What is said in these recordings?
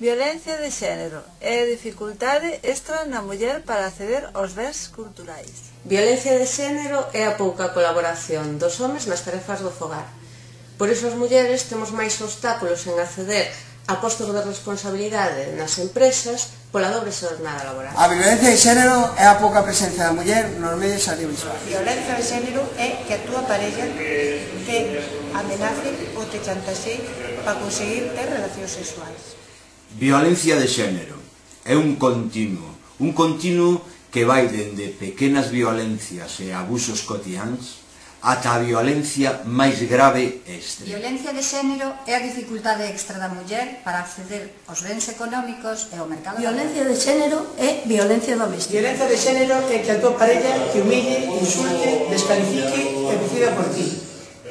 Violencia de xénero e dificultade extra na muller para acceder aos bens culturais. Violencia de xénero é a pouca colaboración dos homes nas tarefas do fogar. Por iso as mulleres temos máis obstáculos en acceder a postos de responsabilidade nas empresas pola dobre xornada laboral. A violencia de xénero é a pouca presencia da muller nos medios audiovisuais. Violencia de xénero é que a túa parella te amenace ou te chantaxe para conseguir ter relacións sexuais. Violencia de xénero é un continuo, un continuo que vai dende pequenas violencias e abusos cotiáns ata a violencia máis grave e extrema. Violencia de xénero é a dificultade extra da muller para acceder aos bens económicos e ao mercado Violencia de xénero é violencia doméstica. Violencia de xénero é que a tua parella te humille, insulte, descalifique e decida por ti.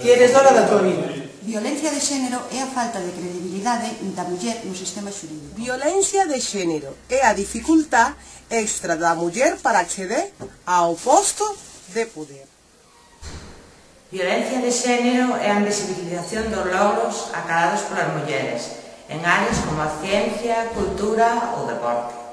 Que eres dona da tua vida. Violencia de xénero é a falta de credibilidade da muller no sistema xurídico. Violencia de xénero é a dificultá extra da muller para acceder ao posto de poder. Violencia de xénero é a invisibilización dos logros acadados polas mulleres en áreas como a ciencia, cultura ou deporte.